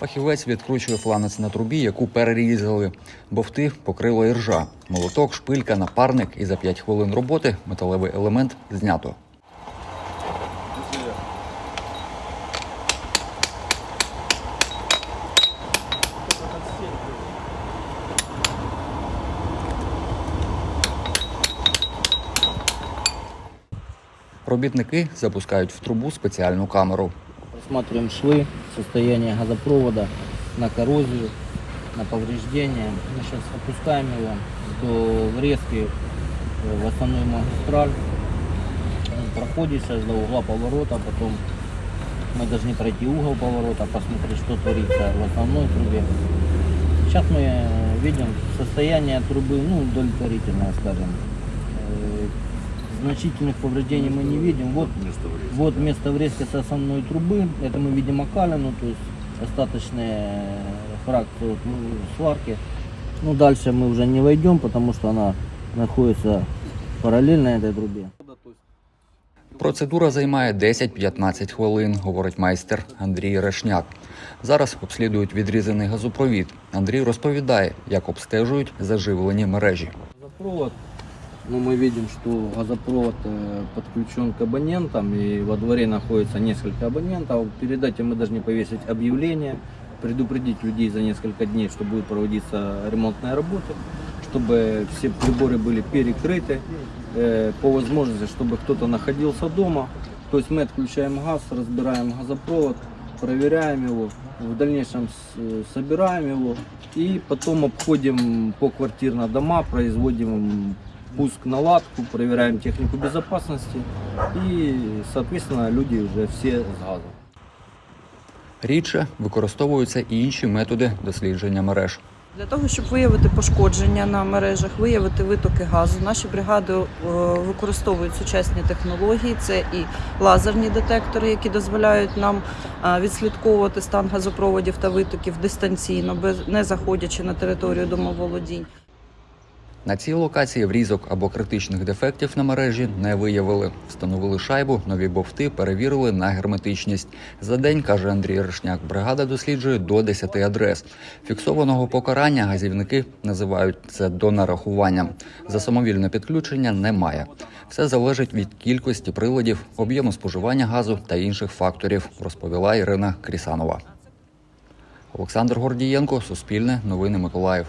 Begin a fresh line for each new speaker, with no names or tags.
Фахівець відкручує фланець на трубі, яку перерізали. Бовти покрило іржа. Молоток, шпилька, напарник і за 5 хвилин роботи металевий елемент знято. Робітники запускають в трубу спеціальну камеру.
Рассматриваем швы, состояние газопровода на коррозию, на повреждения. Мы сейчас опускаем его до врезки э, в основную магистраль. Он проходит сейчас до угла поворота, потом мы должны пройти угол поворота, посмотреть, что творится в основной трубе. Сейчас мы э, видим состояние трубы, ну, удовлетворительное, скажем. Э, Значительных повреждений мы не видим. Вот вот место врезки с основной трубы. Это мы видим окалину, то есть остаточные фракции вот, ну, сварки. Ну, дальше мы уже не войдем, потому что она находится параллельно этой трубе.
Процедура займає 10-15 хвилин, говорить майстер Андрій Решняк. Зараз обслідують відрізаний газопровід. Андрій розповідає, як обстежують заживлені мережі.
Газопровод. Ну, мы видим, что газопровод э, подключен к абонентам, и во дворе находится несколько абонентов. Перед этим мы должны повесить объявление, предупредить людей за несколько дней, что будет проводиться ремонтная работа, чтобы все приборы были перекрыты, э, по возможности, чтобы кто-то находился дома. То есть мы отключаем газ, разбираем газопровод, проверяем его, в дальнейшем собираем его и потом обходим по квартирно дома, производим пуск наладку, проверяем технику безопасности и, соответственно, люди уже все с газом.
Рідше використовуються і інші методи дослідження мереж.
Для того, щоб виявити пошкодження на мережах, виявити витоки газу, наші бригади е, використовують сучасні технології. Це і лазерні детектори, які дозволяють нам е, відслідковувати стан газопроводів та витоків дистанційно, без не заходячи на територію домоволодінь.
На цій локації врізок або критичних дефектів на мережі не виявили. Встановили шайбу, нові бовти перевірили на герметичність. За день, каже Андрій Решняк, бригада досліджує до 10 адрес. Фіксованого покарання газівники називають це донарахуванням. За самовільне підключення немає. Все залежить від кількості приладів, об'єму споживання газу та інших факторів, розповіла Ірина Крісанова. Олександр Гордієнко, Суспільне, Новини Миколаїв.